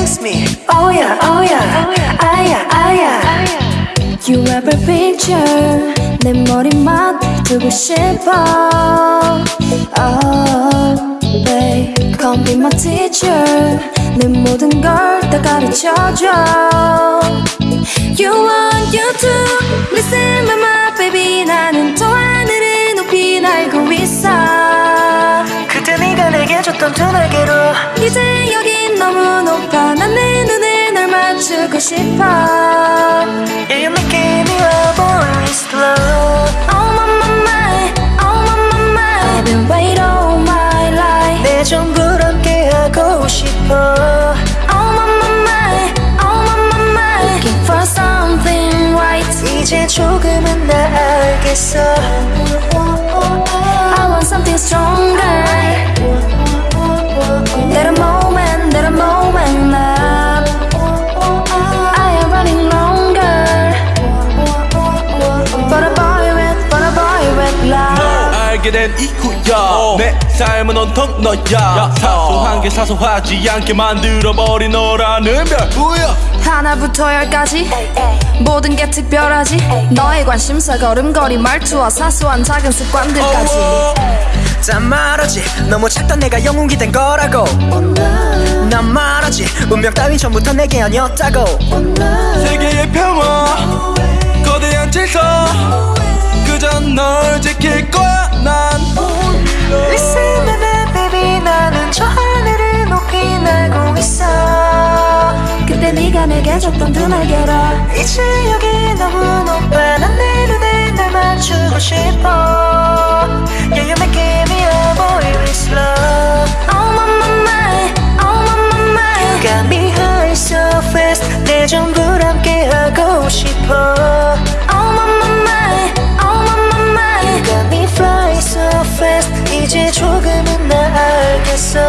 Oh text me Oh yeah oh yeah 아야 아야 You a picture 내 머리만 두고 싶어 Oh babe Come be my teacher 내 모든 걸 다 가르쳐줘 You want you to listen my baby 나는 또 하늘을 높이 날고 있어 그때 네가 내게 줬던 두 날개로 이제 맞추고 싶어 Yeah you making me a boy slow Oh my my my Oh my my my I've been waiting all my life 내 전부를 함께 하고 싶어 Oh my my my Oh my my my Looking for something right 이제 조금은 나 알겠어 I want something stronger 알게 된 이후야. 내 삶은 온통 너야. 사소한 게 사소하지 않게 만들어버린 너라는 별. 뭐야? 하나부터 열까지? 모든 게 특별하지? 너의 관심사 걸음걸이 말투와 사소한 작은 습관들까지. 짠 말하지. 너무 작던 내가 영웅이 된 거라고. 난 말하지. 운명 따윈 처음부터 내게 아니었다고. 세계의 평화 거대한 질서. 그저 널 지킬 거야 네가 내게 줬던 두 날개로 이제 여기 너무 높아 난내 눈에 널 맞추고 싶어 Yeah you making me a boy with love Oh my my my Oh my my my Got me high so fast 내 전부를 함께 하고 싶어 Oh my my my Oh my my my Got me fly so fast 이제 조금은 나 알겠어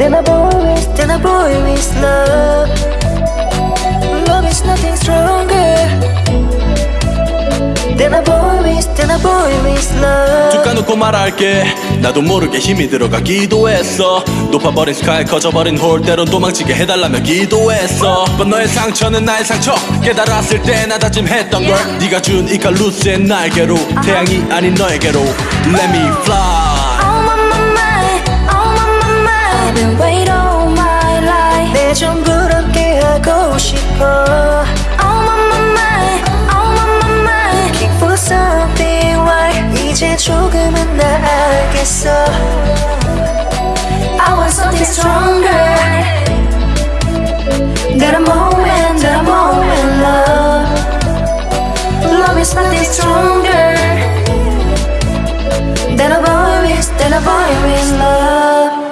Than a boy with, than a boy with love Love is nothing stronger Than a boy with, than a boy with love 툭 까놓고 말할게 나도 모르게 힘이 들어가 기도 했어 높아버린 스카이 커져버린 홀 때론 도망치게 해달라며 기도했어 But 너의 상처는 나의 상처 깨달았을 때 나 다짐했던 걸 네가 준 이 칼루스의 날개로 태양이 아닌 너에게로 Let me fly I want something stronger. Got a moment, got a moment, love. Love is nothing stronger. Than a boy with, than a boy with love.